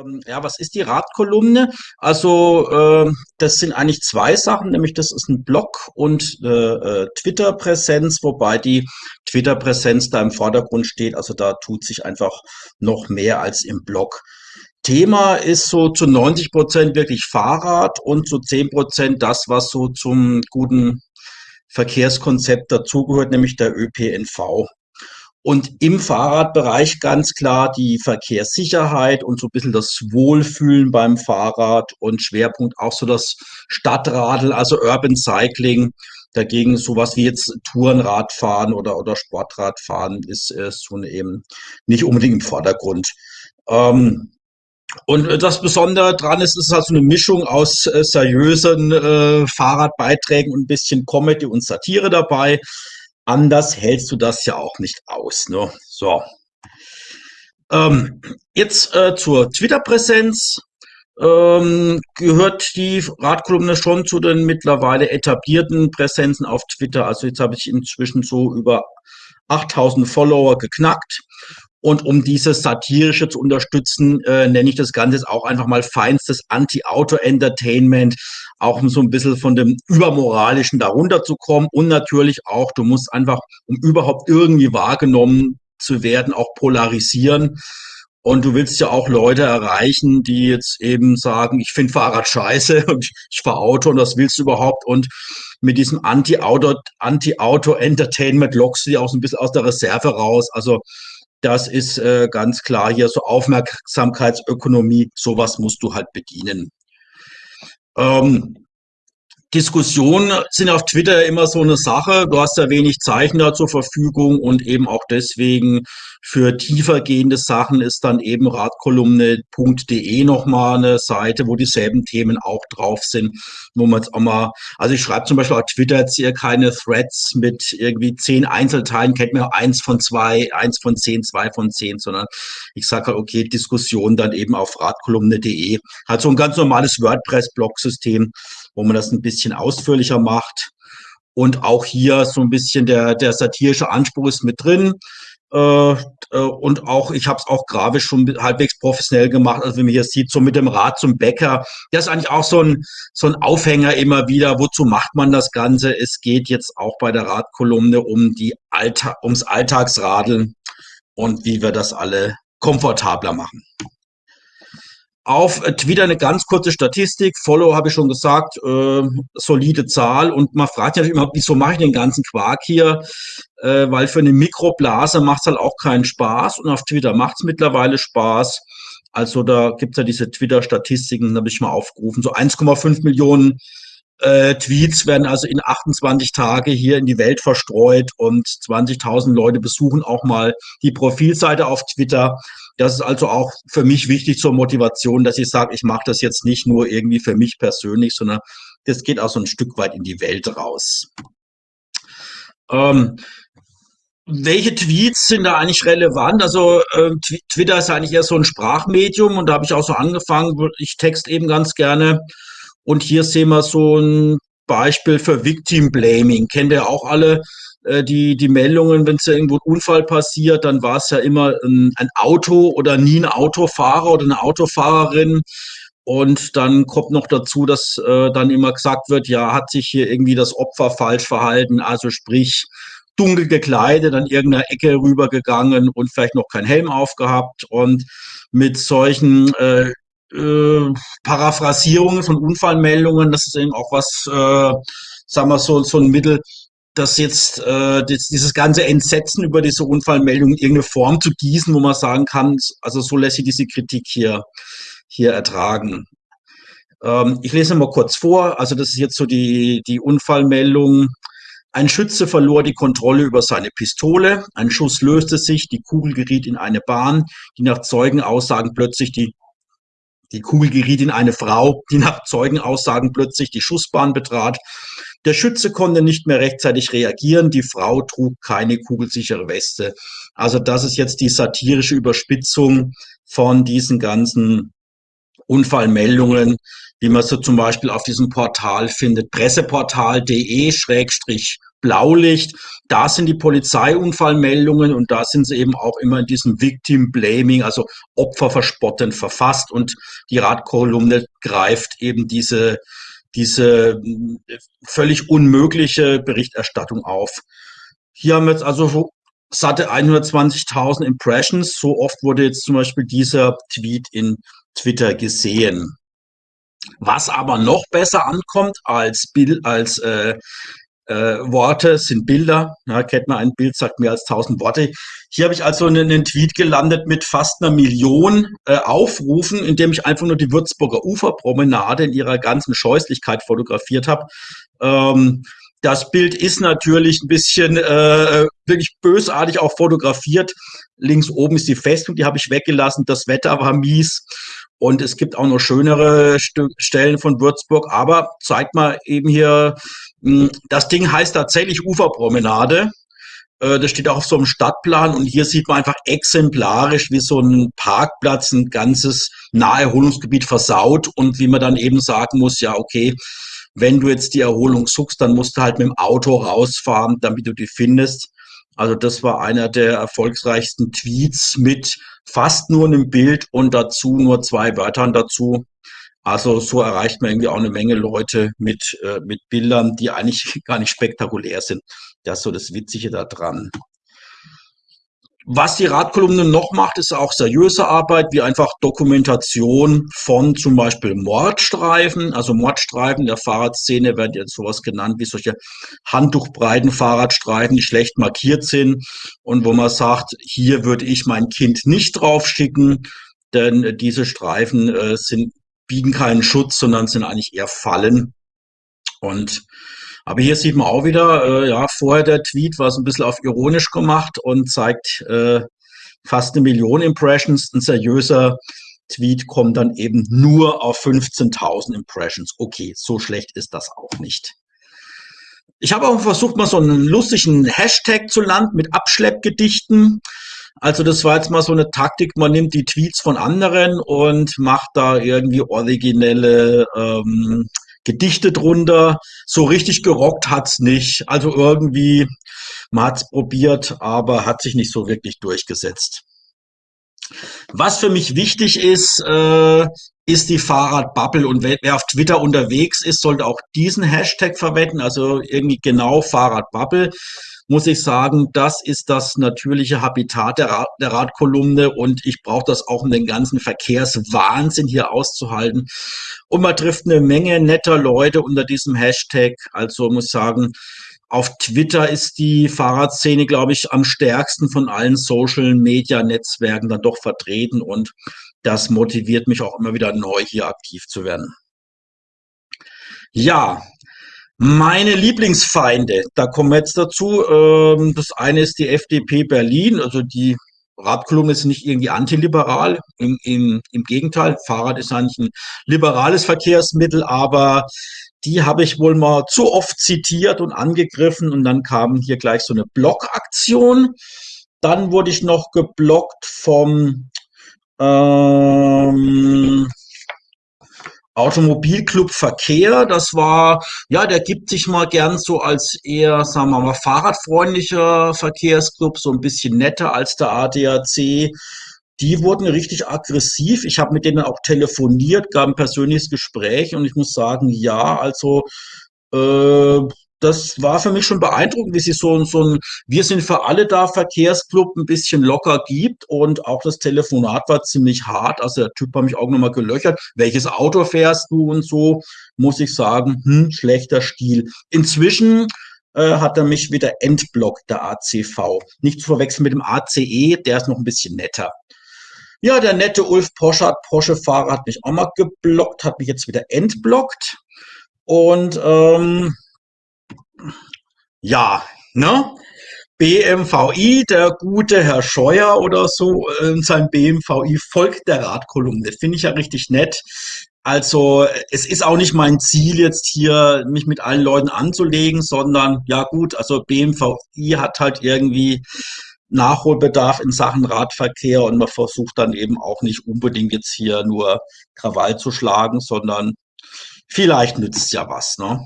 Ähm, ja, was ist die Radkolumne? Also, äh, das sind eigentlich zwei Sachen, nämlich das ist ein Blog und äh, äh, Twitter-Präsenz, wobei die Twitter-Präsenz da im Vordergrund steht. Also da tut sich einfach noch mehr als im Blog. Thema ist so zu 90 Prozent wirklich Fahrrad und zu 10 Prozent das, was so zum guten Verkehrskonzept dazugehört, nämlich der ÖPNV. Und im Fahrradbereich ganz klar die Verkehrssicherheit und so ein bisschen das Wohlfühlen beim Fahrrad und Schwerpunkt auch so das Stadtradl, also Urban Cycling. Dagegen sowas wie jetzt Tourenradfahren oder, oder Sportradfahren ist, ist so eben nicht unbedingt im Vordergrund. Ähm, und das Besondere dran ist, es ist halt so eine Mischung aus äh, seriösen äh, Fahrradbeiträgen und ein bisschen Comedy und Satire dabei. Anders hältst du das ja auch nicht aus. Ne? So. Ähm, jetzt äh, zur Twitter-Präsenz. Ähm, gehört die Radkolumne schon zu den mittlerweile etablierten Präsenzen auf Twitter. Also jetzt habe ich inzwischen so über 8000 Follower geknackt. Und um dieses satirische zu unterstützen, äh, nenne ich das Ganze jetzt auch einfach mal feinstes Anti-Auto-Entertainment, auch um so ein bisschen von dem Übermoralischen darunter zu kommen. Und natürlich auch, du musst einfach, um überhaupt irgendwie wahrgenommen zu werden, auch polarisieren. Und du willst ja auch Leute erreichen, die jetzt eben sagen, ich finde Fahrrad scheiße und ich fahre Auto und das willst du überhaupt. Und mit diesem Anti-Auto-Entertainment lockst du die auch so ein bisschen aus der Reserve raus. Also das ist äh, ganz klar hier so Aufmerksamkeitsökonomie. Sowas musst du halt bedienen. Ähm, Diskussionen sind auf Twitter immer so eine Sache. Du hast ja wenig Zeichner zur Verfügung und eben auch deswegen für tiefergehende Sachen ist dann eben radkolumne.de nochmal eine Seite, wo dieselben Themen auch drauf sind, wo man jetzt auch mal, also ich schreibe zum Beispiel auf Twitter jetzt hier keine Threads mit irgendwie zehn Einzelteilen, kennt mir eins von zwei, eins von zehn, zwei von zehn, sondern ich sage halt, okay, Diskussion dann eben auf radkolumne.de. Hat so ein ganz normales WordPress-Blog-System, wo man das ein bisschen ausführlicher macht. Und auch hier so ein bisschen der, der satirische Anspruch ist mit drin. Äh, äh, und auch, ich habe es auch grafisch schon halbwegs professionell gemacht. Also wenn man hier sieht, so mit dem Rad zum Bäcker, das ist eigentlich auch so ein, so ein Aufhänger immer wieder. Wozu macht man das Ganze? Es geht jetzt auch bei der Radkolumne um die Alltag, ums Alltagsradeln und wie wir das alle komfortabler machen. Auf Twitter eine ganz kurze Statistik. Follow habe ich schon gesagt, äh, solide Zahl. Und man fragt sich immer, wieso mache ich den ganzen Quark hier? Äh, weil für eine Mikroblase macht es halt auch keinen Spaß. Und auf Twitter macht es mittlerweile Spaß. Also da gibt es ja diese Twitter-Statistiken, da habe ich mal aufgerufen. So 1,5 Millionen äh, Tweets werden also in 28 Tage hier in die Welt verstreut und 20.000 Leute besuchen auch mal die Profilseite auf Twitter. Das ist also auch für mich wichtig zur Motivation, dass ich sage, ich mache das jetzt nicht nur irgendwie für mich persönlich, sondern das geht auch so ein Stück weit in die Welt raus. Ähm, welche Tweets sind da eigentlich relevant? Also äh, Twitter ist eigentlich eher so ein Sprachmedium und da habe ich auch so angefangen, ich text eben ganz gerne und hier sehen wir so ein Beispiel für Victim Blaming. Kennt ihr auch alle äh, die, die Meldungen, wenn es ja irgendwo ein Unfall passiert, dann war es ja immer ein, ein Auto oder nie ein Autofahrer oder eine Autofahrerin. Und dann kommt noch dazu, dass äh, dann immer gesagt wird, ja, hat sich hier irgendwie das Opfer falsch verhalten, also sprich dunkel gekleidet, an irgendeiner Ecke rübergegangen und vielleicht noch kein Helm aufgehabt. Und mit solchen äh, äh, Paraphrasierungen von Unfallmeldungen, das ist eben auch was, äh, sagen wir so, so ein Mittel, das jetzt äh, dieses ganze Entsetzen über diese Unfallmeldungen in irgendeine Form zu gießen, wo man sagen kann, also so lässt sich diese Kritik hier, hier ertragen. Ähm, ich lese mal kurz vor, also das ist jetzt so die, die Unfallmeldung. Ein Schütze verlor die Kontrolle über seine Pistole, ein Schuss löste sich, die Kugel geriet in eine Bahn, die nach Zeugenaussagen plötzlich die die Kugel geriet in eine Frau, die nach Zeugenaussagen plötzlich die Schussbahn betrat. Der Schütze konnte nicht mehr rechtzeitig reagieren. Die Frau trug keine kugelsichere Weste. Also das ist jetzt die satirische Überspitzung von diesen ganzen Unfallmeldungen, wie man so zum Beispiel auf diesem Portal findet, presseportal.de-unfall. Blaulicht. Da sind die Polizeiunfallmeldungen und da sind sie eben auch immer in diesem Victim Blaming, also Opfer verspotten verfasst und die Radkolumne greift eben diese, diese äh, völlig unmögliche Berichterstattung auf. Hier haben wir jetzt also satte 120.000 Impressions. So oft wurde jetzt zum Beispiel dieser Tweet in Twitter gesehen. Was aber noch besser ankommt als, Bild, als äh, äh, Worte, sind Bilder. Ja, kennt man ein Bild, sagt mehr als 1000 Worte. Hier habe ich also einen, einen, Tweet gelandet mit fast einer Million äh, Aufrufen, in dem ich einfach nur die Würzburger Uferpromenade in ihrer ganzen Scheußlichkeit fotografiert habe. Ähm, das Bild ist natürlich ein bisschen äh, wirklich bösartig auch fotografiert. Links oben ist die Festung, die habe ich weggelassen. Das Wetter war mies. Und es gibt auch noch schönere St Stellen von Würzburg. Aber zeigt mal eben hier, das Ding heißt tatsächlich Uferpromenade. Äh, das steht auch auf so einem Stadtplan. Und hier sieht man einfach exemplarisch, wie so ein Parkplatz ein ganzes Naherholungsgebiet versaut. Und wie man dann eben sagen muss, ja, okay, wenn du jetzt die Erholung suchst, dann musst du halt mit dem Auto rausfahren, damit du die findest. Also das war einer der erfolgreichsten Tweets mit fast nur einem Bild und dazu nur zwei Wörtern dazu. Also so erreicht man irgendwie auch eine Menge Leute mit, äh, mit Bildern, die eigentlich gar nicht spektakulär sind. Das ist so das Witzige daran. Was die Radkolumne noch macht, ist auch seriöse Arbeit, wie einfach Dokumentation von zum Beispiel Mordstreifen. Also Mordstreifen der Fahrradszene werden jetzt sowas genannt wie solche handtuchbreiten Fahrradstreifen, die schlecht markiert sind und wo man sagt, hier würde ich mein Kind nicht drauf schicken, denn diese Streifen äh, sind, bieten keinen Schutz, sondern sind eigentlich eher Fallen. Und aber hier sieht man auch wieder, äh, ja, vorher der Tweet war so ein bisschen auf ironisch gemacht und zeigt äh, fast eine Million Impressions. Ein seriöser Tweet kommt dann eben nur auf 15.000 Impressions. Okay, so schlecht ist das auch nicht. Ich habe auch versucht, mal so einen lustigen Hashtag zu landen mit Abschleppgedichten. Also das war jetzt mal so eine Taktik, man nimmt die Tweets von anderen und macht da irgendwie originelle ähm, Gedichte drunter. So richtig gerockt hat's nicht. Also irgendwie, man hat's probiert, aber hat sich nicht so wirklich durchgesetzt. Was für mich wichtig ist, äh, ist die Fahrradbubble. Und wer, auf Twitter unterwegs ist, sollte auch diesen Hashtag verwenden, also irgendwie genau Fahrradbubble muss ich sagen, das ist das natürliche Habitat der, Rad, der Radkolumne und ich brauche das auch, um den ganzen Verkehrswahnsinn hier auszuhalten. Und man trifft eine Menge netter Leute unter diesem Hashtag. Also muss ich sagen, auf Twitter ist die Fahrradszene, glaube ich, am stärksten von allen Social-Media-Netzwerken dann doch vertreten und das motiviert mich auch immer wieder neu hier aktiv zu werden. Ja, meine Lieblingsfeinde, da kommen wir jetzt dazu. Ähm, das eine ist die FDP Berlin, also die Radkolumne ist nicht irgendwie antiliberal. Im, im, Im Gegenteil, Fahrrad ist eigentlich ein liberales Verkehrsmittel, aber die habe ich wohl mal zu oft zitiert und angegriffen und dann kam hier gleich so eine Blockaktion. Dann wurde ich noch geblockt vom ähm, Automobilclub Verkehr, das war, ja, der gibt sich mal gern so als eher, sagen wir mal, fahrradfreundlicher Verkehrsclub, so ein bisschen netter als der ADAC. Die wurden richtig aggressiv. Ich habe mit denen auch telefoniert, gab ein persönliches Gespräch und ich muss sagen, ja, also äh, das war für mich schon beeindruckend, wie sie so, so ein Wir sind für alle da Verkehrsclub ein bisschen locker gibt und auch das Telefonat war ziemlich hart. Also der Typ hat mich auch nochmal gelöchert. Welches Auto fährst du und so? Muss ich sagen, hm, schlechter Stil. Inzwischen äh, hat er mich wieder entblockt, der ACV. Nicht zu verwechseln mit dem ACE, der ist noch ein bisschen netter. Ja, der nette Ulf Poschardt, Porsche-Fahrer, hat mich auch mal geblockt, hat mich jetzt wieder entblockt. Und ähm, ja, ne? BMVI, der gute Herr Scheuer oder so, äh, sein BMVI folgt der Radkolumne. Finde ich ja richtig nett. Also es ist auch nicht mein Ziel jetzt hier, mich mit allen Leuten anzulegen, sondern ja gut, also BMVI hat halt irgendwie Nachholbedarf in Sachen Radverkehr und man versucht dann eben auch nicht unbedingt jetzt hier nur Krawall zu schlagen, sondern vielleicht nützt ja was. Ne?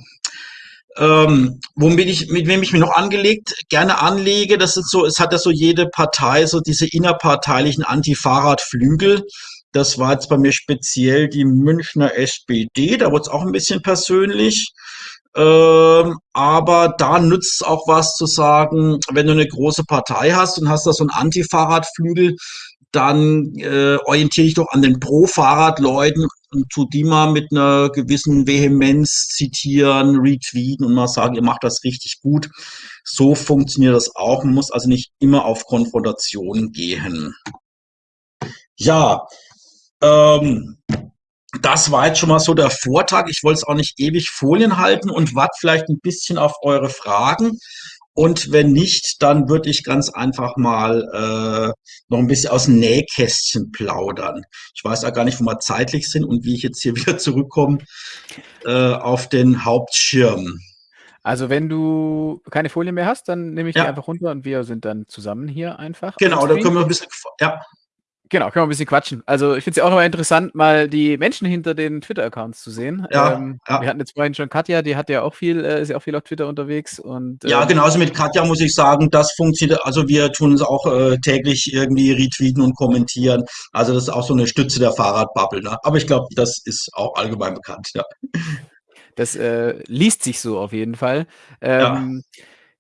Ähm, womit ich, mit wem ich mich noch angelegt, gerne anlege, das ist so, es hat ja so jede Partei so diese innerparteilichen Anti-Fahrrad-Flügel. Das war jetzt bei mir speziell die Münchner SPD, da wurde es auch ein bisschen persönlich. Ähm, aber da nützt es auch was zu sagen, wenn du eine große Partei hast und hast da so einen Anti-Fahrradflügel, dann äh, orientiere ich doch an den Pro-Fahrrad-Leuten und tu die mal mit einer gewissen Vehemenz zitieren, retweeten und mal sagen, ihr macht das richtig gut. So funktioniert das auch. Man muss also nicht immer auf Konfrontation gehen. Ja, ähm, das war jetzt schon mal so der Vortrag. Ich wollte es auch nicht ewig Folien halten und warte vielleicht ein bisschen auf eure Fragen. Und wenn nicht, dann würde ich ganz einfach mal äh, noch ein bisschen aus dem Nähkästchen plaudern. Ich weiß ja gar nicht, wo wir zeitlich sind und wie ich jetzt hier wieder zurückkomme äh, auf den Hauptschirm. Also wenn du keine Folie mehr hast, dann nehme ich die Ja, einfach runter und wir sind dann zusammen hier einfach genau, da können wir ein bisschen, ja, Genau, können wir ein bisschen quatschen. Also ich finde es ja auch immer interessant, mal die Menschen hinter den Twitter-Accounts zu sehen. ja, Ähm, ja. wir hatten jetzt vorhin schon Katja, die hat ja auch viel, äh, ist ja auch viel auf Twitter unterwegs und Ja, ähm, genauso mit Katja muss ich sagen, das funktioniert. Also wir tun es auch äh, täglich irgendwie retweeten und kommentieren. Also das ist auch so eine Stütze der Fahrradbubble. Ne? Aber ich glaube, das ist auch allgemein bekannt. Ja, das äh, liest sich so auf jeden Fall. ja, Ähm,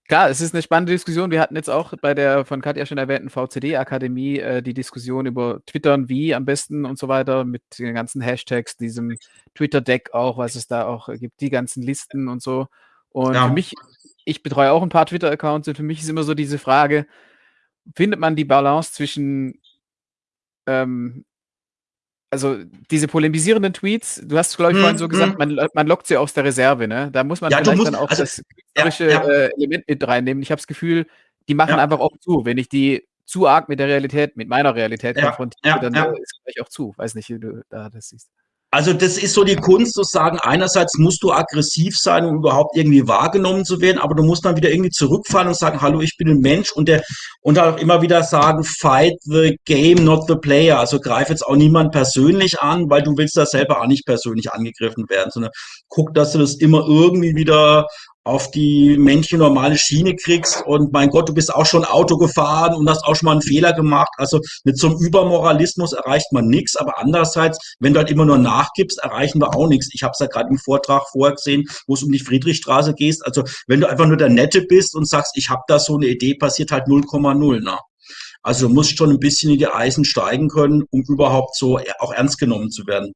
klar, es ist eine spannende Diskussion. Wir hatten jetzt auch bei der von Katja schon erwähnten VCD-Akademie äh, die Diskussion über Twittern, wie am besten und so weiter, mit den ganzen Hashtags, diesem Twitter-Deck auch, was es da auch gibt, die ganzen Listen und so. Und für ja. mich, ich betreue auch ein paar Twitter-Accounts und für mich ist immer so diese Frage, findet man die Balance zwischen ähm, also diese polemisierenden Tweets, du hast, glaube ich, vorhin Hm, so gesagt, hm. man, man lockt sie aus der Reserve, ne? Da muss man Ja, vielleicht musst, dann auch also, das ja, künstlerische ja, äh, Element mit reinnehmen. Ich habe das Gefühl, die machen ja, einfach auch zu. Wenn ich die zu arg mit der Realität, mit meiner Realität ja, konfrontiere, ja, dann ja. äh, ist gleich auch zu. Weiß nicht, wie du da das siehst. Also das ist so die Kunst zu sagen, einerseits musst du aggressiv sein, um überhaupt irgendwie wahrgenommen zu werden, aber du musst dann wieder irgendwie zurückfallen und sagen, hallo, ich bin ein Mensch und der und auch immer wieder sagen, fight the game, not the player. Also greif jetzt auch niemand persönlich an, weil du willst da selber auch nicht persönlich angegriffen werden, sondern guck, dass du das immer irgendwie wieder auf die Männchen normale Schiene kriegst und mein Gott, du bist auch schon Auto gefahren und hast auch schon mal einen Fehler gemacht. Also mit so einem Übermoralismus erreicht man nichts, aber andererseits, wenn du halt immer nur nachgibst, erreichen wir auch nichts. Ich habe es ja gerade im Vortrag vorher gesehen, wo es um die Friedrichstraße geht. Also wenn du einfach nur der Nette bist und sagst, ich habe da so eine Idee, passiert halt 0,0. Ne? Also du musst schon ein bisschen in die Eisen steigen können, um überhaupt so auch ernst genommen zu werden.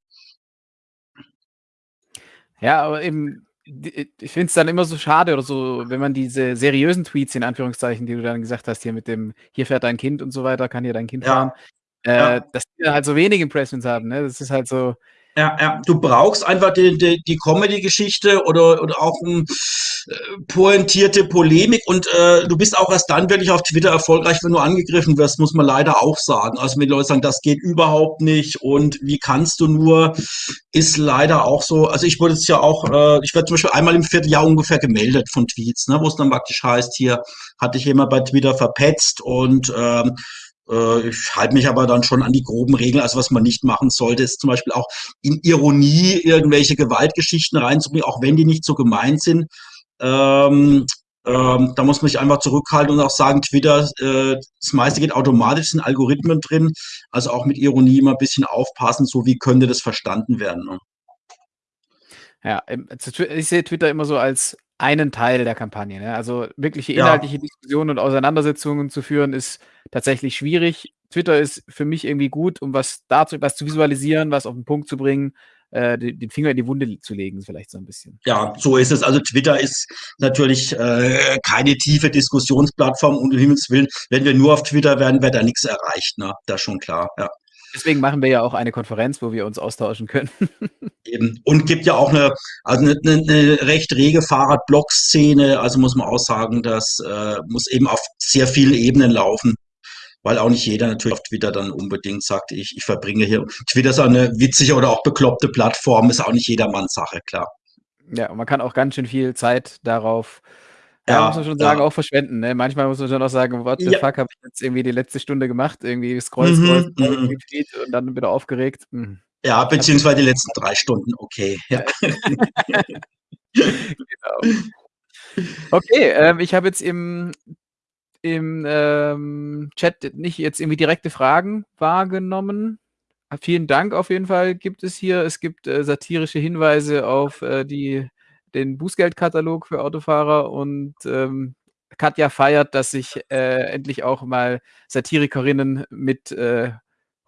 Ja, aber eben, ich finde es dann immer so schade oder so, wenn man diese seriösen Tweets in Anführungszeichen, die du dann gesagt hast, hier mit dem, hier fährt dein Kind und so weiter, kann hier dein Kind fahren, Ja, äh, ja. dass die dann halt so wenig Impressions haben. Ne? Das ist halt so, Ja, ja, du brauchst einfach die, die, die Comedy-Geschichte oder, oder auch eine äh, pointierte Polemik und äh, du bist auch erst dann wirklich auf Twitter erfolgreich, wenn du angegriffen wirst, muss man leider auch sagen. Also wenn die Leute sagen, das geht überhaupt nicht und wie kannst du nur, ist leider auch so. Also ich wurde jetzt ja auch, äh, ich werde zum Beispiel einmal im Vierteljahr ungefähr gemeldet von Tweets, ne, wo es dann praktisch heißt, hier hatte ich jemand bei Twitter verpetzt und ähm, äh, ich halte mich aber dann schon an die groben Regeln. Also was man nicht machen sollte, ist zum Beispiel auch in Ironie irgendwelche Gewaltgeschichten reinzubringen, auch wenn die nicht so gemeint sind. Ähm, ähm, da muss man sich einfach zurückhalten und auch sagen, Twitter, äh, das meiste geht automatisch, sind Algorithmen drin. Also auch mit Ironie immer ein bisschen aufpassen, so wie könnte das verstanden werden. Ne? Ja, ich sehe Twitter immer so als einen Teil der Kampagne, ne? Also, wirkliche Ja, inhaltliche Diskussionen und Auseinandersetzungen zu führen, ist tatsächlich schwierig. Twitter ist für mich irgendwie gut, um was dazu was zu visualisieren, was auf 'n Punkt zu bringen, äh, de den Finger in die Wunde zu legen, vielleicht so 'n bisschen. ja, so ist es. Also Twitter ist natürlich äh, keine tiefe Diskussionsplattform, um Himmels Willen. Wenn wir nur auf Twitter wären, wäre da nichts erreicht. Ne? Das ist schon klar. Ja. Deswegen machen wir ja auch eine Konferenz, wo wir uns austauschen können. Eben. Und gibt ja auch eine, also eine, eine, recht rege Fahrradblog-Szene. Also muss man auch sagen, das äh, muss eben auf sehr vielen Ebenen laufen. Weil auch nicht jeder natürlich auf Twitter dann unbedingt sagt, ich, ich verbringe hier. Twitter ist eine witzige oder auch bekloppte Plattform, ist auch nicht jedermanns Sache, klar. Ja, und man kann auch ganz schön viel Zeit darauf ja, muss man schon sagen, ja. auch verschwenden, ne? Manchmal muss man schon auch sagen: „What the Ja. fuck habe ich jetzt irgendwie die letzte Stunde gemacht?“ Irgendwie scroll, scroll, Mhm, mhm. Und dann wieder aufgeregt. Hm. Ja, beziehungsweise die letzten drei Stunden, okay. Ja. Genau. Okay, ähm, ich habe jetzt im im, ähm, Chat nicht jetzt irgendwie direkte Fragen wahrgenommen. Ah, vielen Dank auf jeden Fall gibt es hier. Es gibt, äh, satirische Hinweise auf, äh, die den Bußgeldkatalog für Autofahrer und, ähm, Katja feiert, dass sich, äh, endlich auch mal Satirikerinnen mit, äh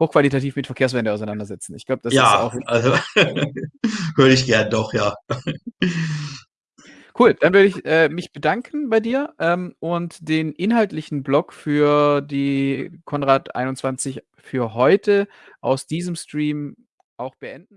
hochqualitativ mit Verkehrswende auseinandersetzen. Ich glaube, das ist Ja, auch also höre ich gern, doch, ja. Cool, dann würde ich, äh, mich bedanken bei dir, ähm, und den inhaltlichen Block für die Konrad 21 für heute aus diesem Stream auch beenden.